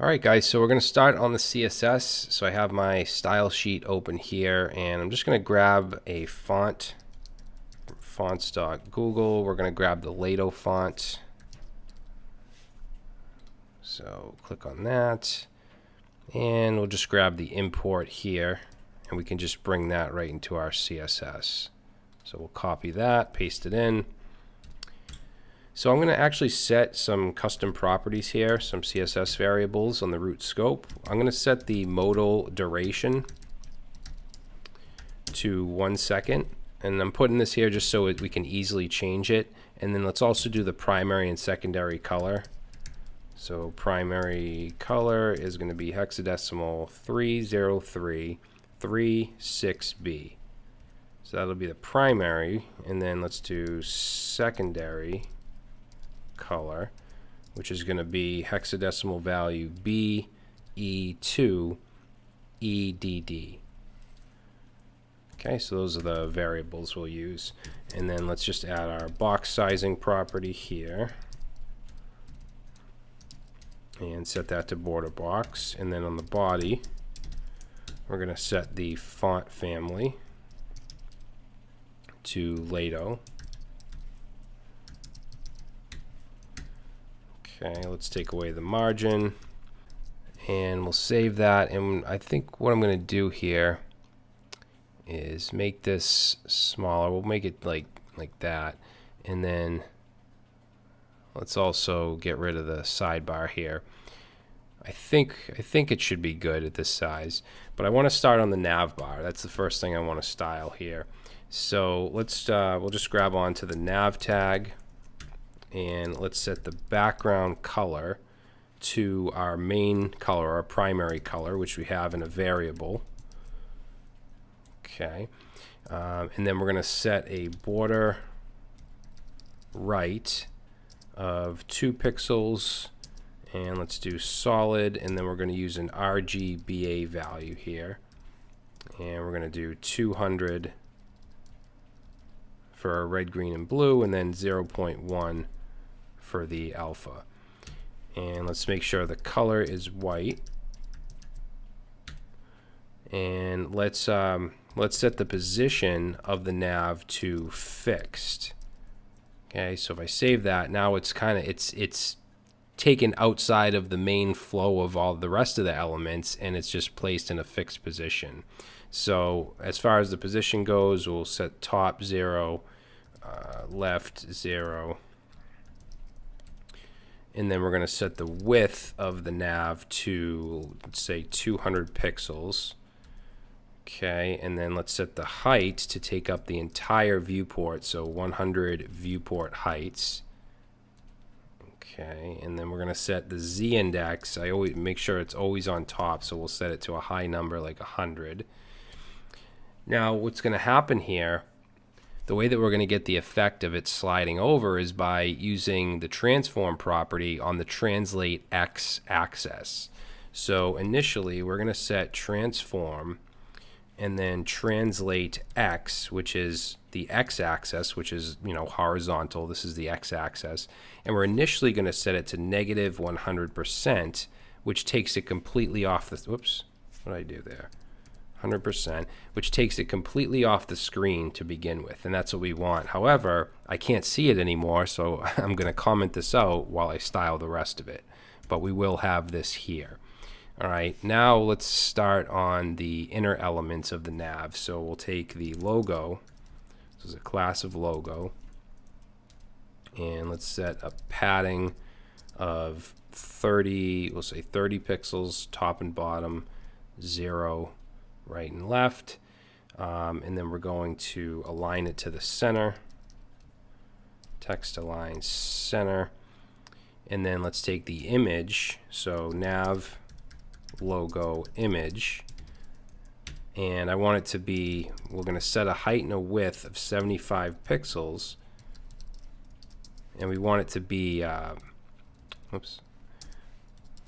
Alright guys, so we're going to start on the CSS. So I have my style sheet open here and I'm just going to grab a font from fonts.google. We're going to grab the Lato font. So click on that and we'll just grab the import here and we can just bring that right into our CSS. So we'll copy that, paste it in. So I'm going to actually set some custom properties here, some CSS variables on the root scope. I'm going to set the modal duration to one second. And I'm putting this here just so we can easily change it. And then let's also do the primary and secondary color. So primary color is going to be hexadecimal 30336B. So that'll be the primary. And then let's do secondary color, which is going to be hexadecimal value BE2 EDD. Okay, so those are the variables we'll use. And then let's just add our box sizing property here. And set that to border box. And then on the body, we're going to set the font family to Lato. Okay, let's take away the margin and we'll save that. And I think what I'm going to do here is make this smaller. We'll make it like like that. And then let's also get rid of the sidebar here. I think I think it should be good at this size, but I want to start on the nav bar. That's the first thing I want to style here. So let's uh, we'll just grab onto the nav tag and let's set the background color to our main color, our primary color, which we have in a variable. Okay. Um, and then we're going to set a border right of two pixels and let's do solid and then we're going to use an RGBA value here and we're going to do 200 for our red, green, and blue and then 0.1 for the alpha. And let's make sure the color is white. And let's um, let's set the position of the nav to fixed. Okay, so if I save that, now it's kind of it's it's taken outside of the main flow of all the rest of the elements and it's just placed in a fixed position. So as far as the position goes, we'll set top 0, uh, left 0, and then we're going to set the width of the nav to let's say 200 pixels. Okay and then let's set the height to take up the entire viewport so 100 viewport heights. Okay and then we're going to set the z index. I always make sure it's always on top so we'll set it to a high number like 100 now what's going to happen here the way that we're going to get the effect of it sliding over is by using the transform property on the translate x axis. So initially we're going to set transform and then translate x, which is the x-axis, which is you know horizontal. This is the x-axis, and we're initially going to set it to negative 100%, which takes it completely off the. Whoops, what did I do there? 100%, which takes it completely off the screen to begin with, and that's what we want. However, I can't see it anymore, so I'm going to comment this out while I style the rest of it, but we will have this here. All right, now let's start on the inner elements of the nav. So we'll take the logo, this is a class of logo, and let's set a padding of 30, we'll say 30 pixels, top and bottom, zero, right and left. Um, and then we're going to align it to the center. Text align center. And then let's take the image. So nav logo image. And I want it to be, we're going to set a height and a width of 75 pixels. And we want it to be, uh, oops,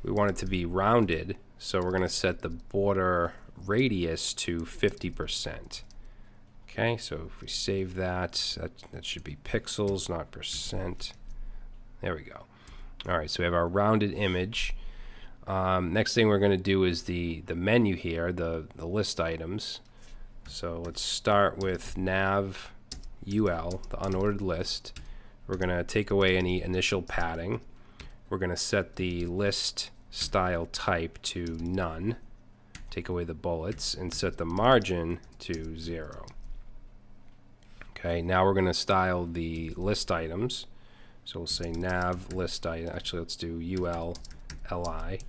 we want it to be rounded. So we're going to set the border radius to 50%. Okay, so if we save that, that, that should be pixels, not percent. There we go. All right, so we have our rounded image. Um, next thing we're going to do is the, the menu here, the, the list items. So let's start with nav ul, the unordered list. We're going to take away any initial padding. We're going to set the list style type to none. Take away the bullets and set the margin to zero. Okay, now we're going to style the list items. So we'll say nav list item. Actually, let's do ul li.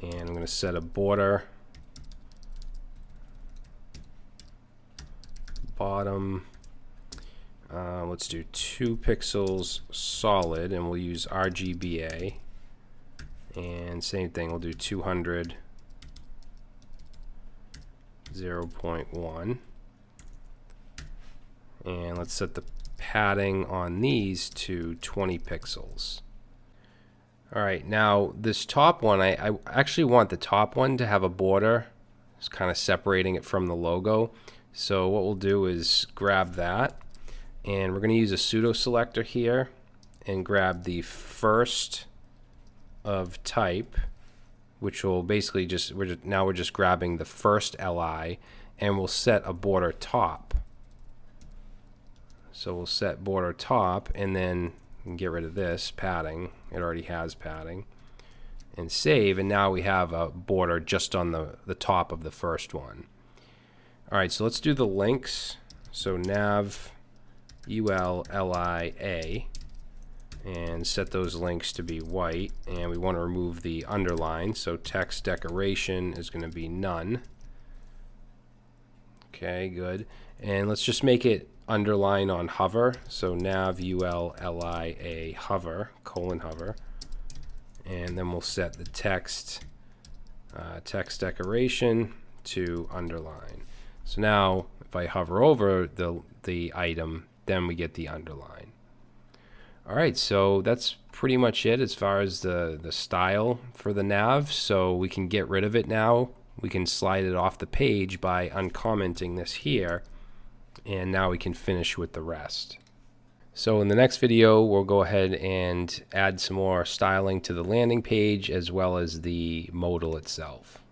And I'm going to set a border bottom uh, let's do two pixels solid and we'll use RGBA and same thing we'll do 200 0.1 and let's set the padding on these to 20 pixels. Alright now this top one I, I actually want the top one to have a border it's kind of separating it from the logo. So what we'll do is grab that and we're going to use a pseudo selector here and grab the first of type which will basically just we're just, now we're just grabbing the first li and we'll set a border top. So we'll set border top and then get rid of this padding. It already has padding. And save and now we have a border just on the the top of the first one. Alright so let's do the links. So nav ULLIA and set those links to be white and we want to remove the underline so text decoration is going to be none. Okay good. And let's just make it underline on hover so nav ULLIA hover colon hover. And then we'll set the text uh, text decoration to underline. So now if I hover over the the item then we get the underline. All right, so that's pretty much it as far as the, the style for the nav. So we can get rid of it now. We can slide it off the page by uncommenting this here. And now we can finish with the rest. So in the next video, we'll go ahead and add some more styling to the landing page as well as the modal itself.